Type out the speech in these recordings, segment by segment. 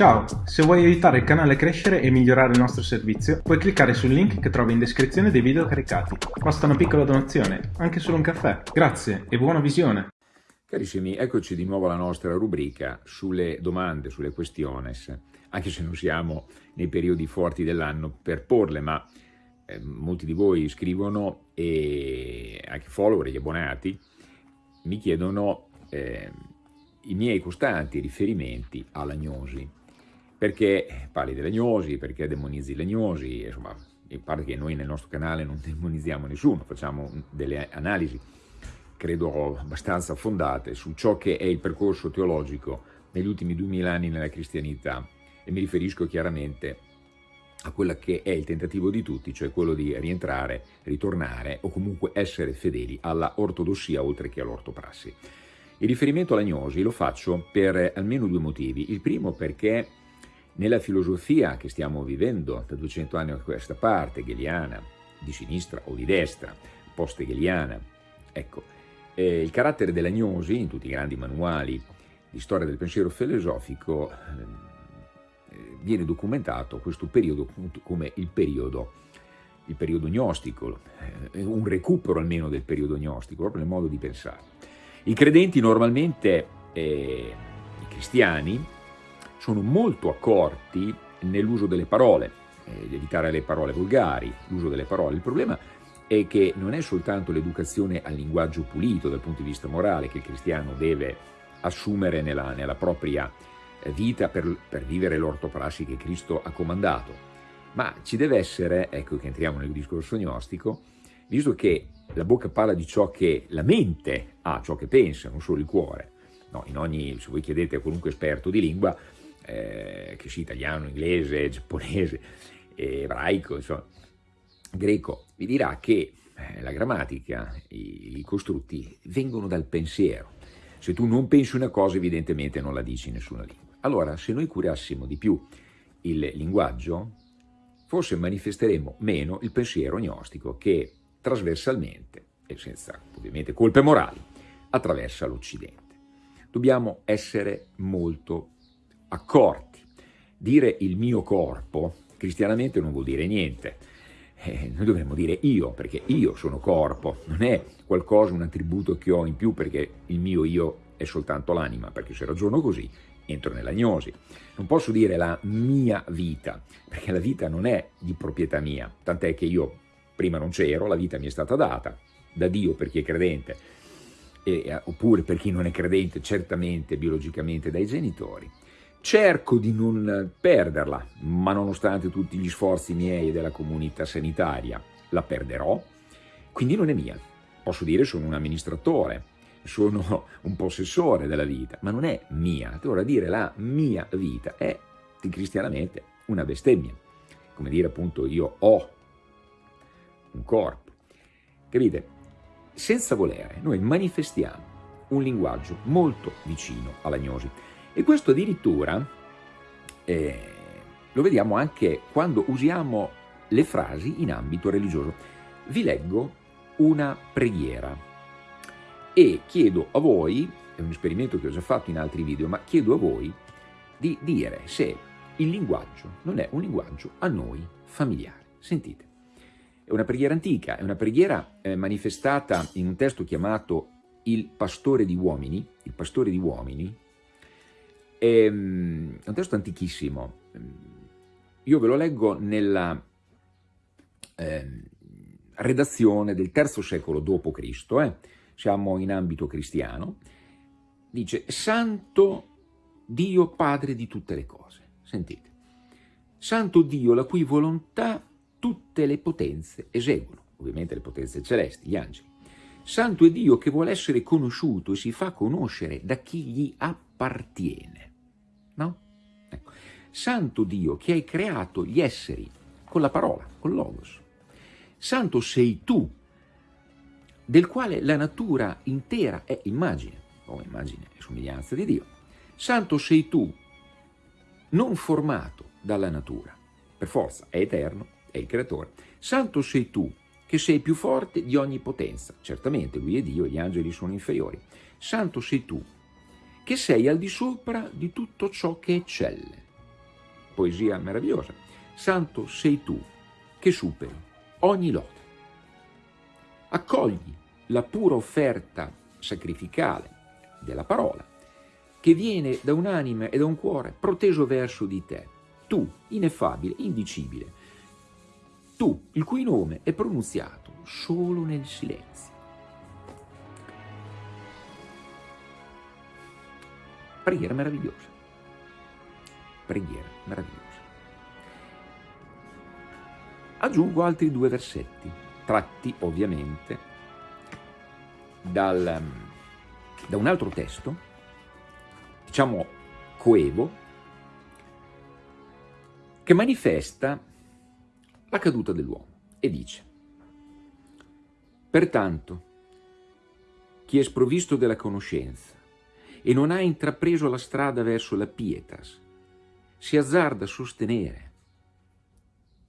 Ciao, se vuoi aiutare il canale a crescere e migliorare il nostro servizio, puoi cliccare sul link che trovi in descrizione dei video caricati. Basta una piccola donazione, anche solo un caffè. Grazie e buona visione! Carissimi, eccoci di nuovo alla nostra rubrica sulle domande, sulle questiones, anche se non siamo nei periodi forti dell'anno per porle, ma eh, molti di voi scrivono e anche follower, gli abbonati, mi chiedono eh, i miei costanti riferimenti all'agnosi perché parli dell'agnosi, perché demonizzi l'agnosi, insomma, in parte che noi nel nostro canale non demonizziamo nessuno, facciamo delle analisi, credo abbastanza fondate, su ciò che è il percorso teologico negli ultimi duemila anni nella cristianità e mi riferisco chiaramente a quello che è il tentativo di tutti, cioè quello di rientrare, ritornare o comunque essere fedeli alla ortodossia oltre che all'ortoprassi. Il riferimento all'agnosi lo faccio per almeno due motivi. Il primo perché nella filosofia che stiamo vivendo da 200 anni a questa parte, hegeliana, di sinistra o di destra, post-hegeliana, ecco, eh, il carattere dell'agnosi in tutti i grandi manuali di storia del pensiero filosofico eh, viene documentato questo periodo come il periodo, il periodo gnostico, eh, un recupero almeno del periodo gnostico, proprio nel modo di pensare. I credenti normalmente, eh, i cristiani, sono molto accorti nell'uso delle parole, eh, evitare le parole volgari, l'uso delle parole. Il problema è che non è soltanto l'educazione al linguaggio pulito dal punto di vista morale che il cristiano deve assumere nella, nella propria eh, vita per, per vivere l'ortoprassi che Cristo ha comandato, ma ci deve essere, ecco che entriamo nel discorso gnostico, visto che la bocca parla di ciò che la mente ha, ciò che pensa, non solo il cuore. No, in ogni, se voi chiedete a qualunque esperto di lingua, eh, che sia italiano, inglese, giapponese, ebraico, insomma, greco, vi dirà che eh, la grammatica, i, i costrutti vengono dal pensiero. Se tu non pensi una cosa, evidentemente non la dici in nessuna lingua. Allora, se noi curassimo di più il linguaggio, forse manifesteremo meno il pensiero gnostico che trasversalmente, e senza ovviamente colpe morali, attraversa l'Occidente. Dobbiamo essere molto accorti. Dire il mio corpo cristianamente non vuol dire niente. Eh, noi dovremmo dire io, perché io sono corpo, non è qualcosa, un attributo che ho in più perché il mio io è soltanto l'anima, perché se ragiono così entro nell'agnosi. Non posso dire la mia vita, perché la vita non è di proprietà mia, tant'è che io prima non c'ero, la vita mi è stata data da Dio per chi è credente, e, oppure per chi non è credente certamente biologicamente dai genitori, Cerco di non perderla, ma nonostante tutti gli sforzi miei e della comunità sanitaria, la perderò, quindi non è mia. Posso dire sono un amministratore, sono un possessore della vita, ma non è mia. Allora dire la mia vita è cristianamente una bestemmia, come dire appunto io ho un corpo. Capite? Senza volere noi manifestiamo un linguaggio molto vicino all'agnosi. E questo addirittura eh, lo vediamo anche quando usiamo le frasi in ambito religioso. Vi leggo una preghiera e chiedo a voi, è un esperimento che ho già fatto in altri video, ma chiedo a voi di dire se il linguaggio non è un linguaggio a noi familiare. Sentite, è una preghiera antica, è una preghiera eh, manifestata in un testo chiamato Il Pastore di Uomini, il Pastore di Uomini, è un testo antichissimo, io ve lo leggo nella eh, redazione del terzo secolo d.C., eh? siamo in ambito cristiano, dice Santo Dio Padre di tutte le cose, sentite, Santo Dio la cui volontà tutte le potenze eseguono, ovviamente le potenze celesti, gli angeli. Santo è Dio che vuole essere conosciuto e si fa conoscere da chi gli appartiene. Santo Dio che hai creato gli esseri con la parola, con logos. Santo sei tu, del quale la natura intera è immagine, o immagine e somiglianza di Dio. Santo sei tu, non formato dalla natura, per forza è eterno, è il creatore. Santo sei tu, che sei più forte di ogni potenza. Certamente lui è Dio, gli angeli sono inferiori. Santo sei tu, che sei al di sopra di tutto ciò che eccelle. Poesia meravigliosa, Santo sei tu che superi ogni lode. Accogli la pura offerta sacrificale della parola che viene da un'anima e da un cuore proteso verso di te, tu, ineffabile, indicibile, tu, il cui nome è pronunziato solo nel silenzio. Preghiera meravigliosa. Preghiera meravigliosa. Aggiungo altri due versetti, tratti ovviamente dal, da un altro testo, diciamo coevo, che manifesta la caduta dell'uomo e dice Pertanto, chi è sprovvisto della conoscenza e non ha intrapreso la strada verso la pietas, si azzarda a sostenere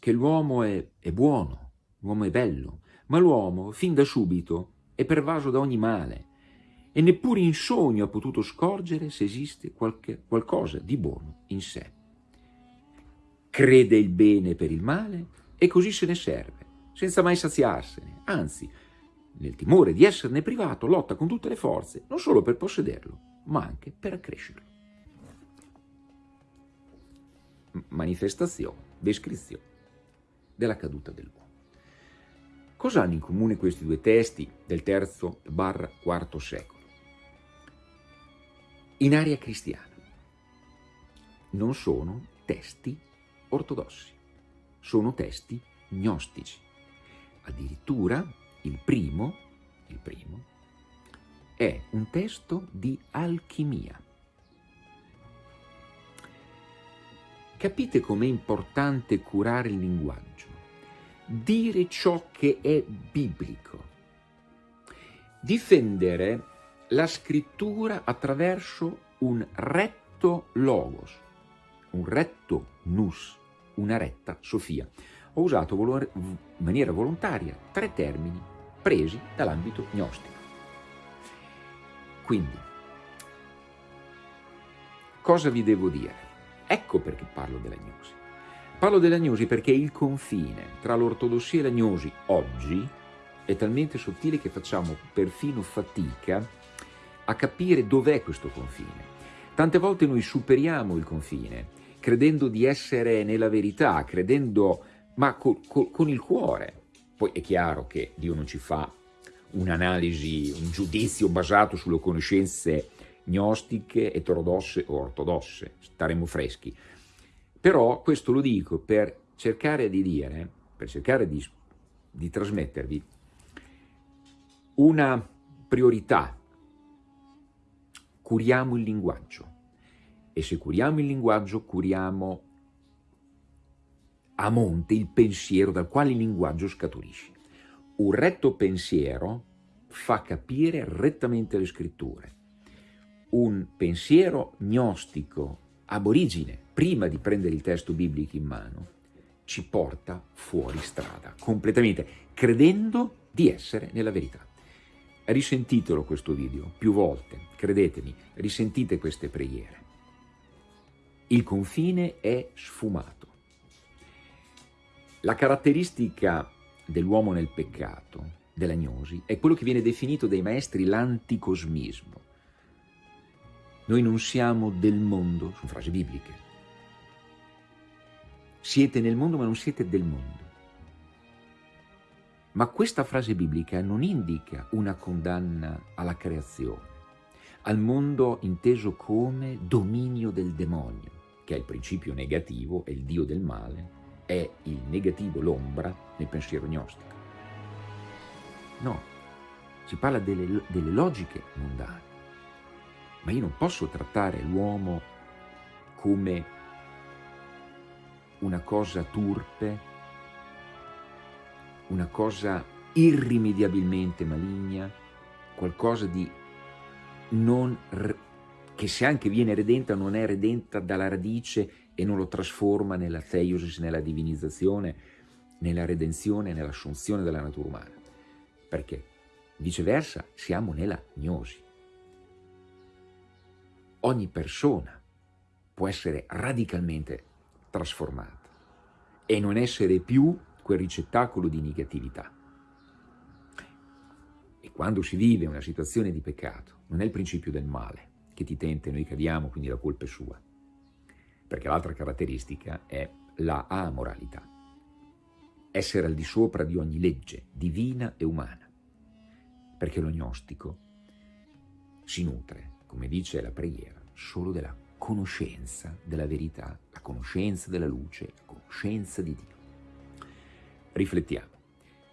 che l'uomo è, è buono, l'uomo è bello, ma l'uomo, fin da subito, è pervaso da ogni male e neppure in sogno ha potuto scorgere se esiste qualche, qualcosa di buono in sé. Crede il bene per il male e così se ne serve, senza mai saziarsene, anzi, nel timore di esserne privato, lotta con tutte le forze, non solo per possederlo, ma anche per accrescerlo. Manifestazione, descrizione della caduta dell'uomo. Cosa hanno in comune questi due testi del terzo barra quarto secolo? In area cristiana non sono testi ortodossi, sono testi gnostici. Addirittura il primo, il primo è un testo di alchimia. Capite com'è importante curare il linguaggio? Dire ciò che è biblico. Difendere la scrittura attraverso un retto logos, un retto nus, una retta Sofia. Ho usato in maniera volontaria tre termini presi dall'ambito gnostico. Quindi, cosa vi devo dire? Ecco perché parlo della gnosi. Parlo della gnosi perché il confine tra l'ortodossia e la gnosi oggi è talmente sottile che facciamo perfino fatica a capire dov'è questo confine. Tante volte noi superiamo il confine credendo di essere nella verità, credendo, ma co, co, con il cuore. Poi è chiaro che Dio non ci fa un'analisi, un giudizio basato sulle conoscenze gnostiche, eterodosse o ortodosse, staremo freschi. Però questo lo dico per cercare di dire, per cercare di, di trasmettervi una priorità. Curiamo il linguaggio e se curiamo il linguaggio curiamo a monte il pensiero dal quale il linguaggio scaturisce. Un retto pensiero fa capire rettamente le scritture un pensiero gnostico aborigine, prima di prendere il testo biblico in mano, ci porta fuori strada, completamente, credendo di essere nella verità. Risentitelo questo video più volte, credetemi, risentite queste preghiere. Il confine è sfumato. La caratteristica dell'uomo nel peccato, della gnosi, è quello che viene definito dai maestri l'anticosmismo noi non siamo del mondo, sono frasi bibliche. Siete nel mondo ma non siete del mondo. Ma questa frase biblica non indica una condanna alla creazione, al mondo inteso come dominio del demonio, che è il principio negativo, è il dio del male, è il negativo, l'ombra nel pensiero gnostico. No, si parla delle, delle logiche mondane ma io non posso trattare l'uomo come una cosa turpe, una cosa irrimediabilmente maligna, qualcosa di non, che se anche viene redenta non è redenta dalla radice e non lo trasforma nella theosis, nella divinizzazione, nella redenzione, nell'assunzione della natura umana. Perché viceversa siamo nella gnosi ogni persona può essere radicalmente trasformata e non essere più quel ricettacolo di negatività. E quando si vive una situazione di peccato, non è il principio del male che ti tenta e noi cadiamo, quindi la colpa è sua. Perché l'altra caratteristica è la amoralità. Essere al di sopra di ogni legge, divina e umana. Perché lo gnostico si nutre, come dice la preghiera, solo della conoscenza della verità, la conoscenza della luce, la conoscenza di Dio. Riflettiamo.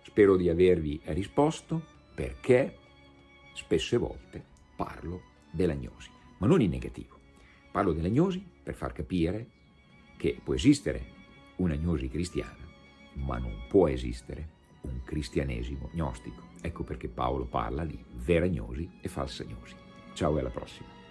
Spero di avervi risposto perché spesse volte parlo dell'agnosi, ma non in negativo. Parlo dell'agnosi per far capire che può esistere un'agnosi cristiana, ma non può esistere un cristianesimo gnostico. Ecco perché Paolo parla di vera agnosi e falsa agnosi. Ciao e alla prossima.